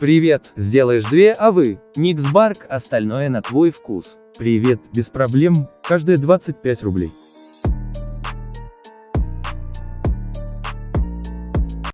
Привет, сделаешь две, а вы? Никсбарк, остальное на твой вкус. Привет, без проблем, каждые 25 рублей.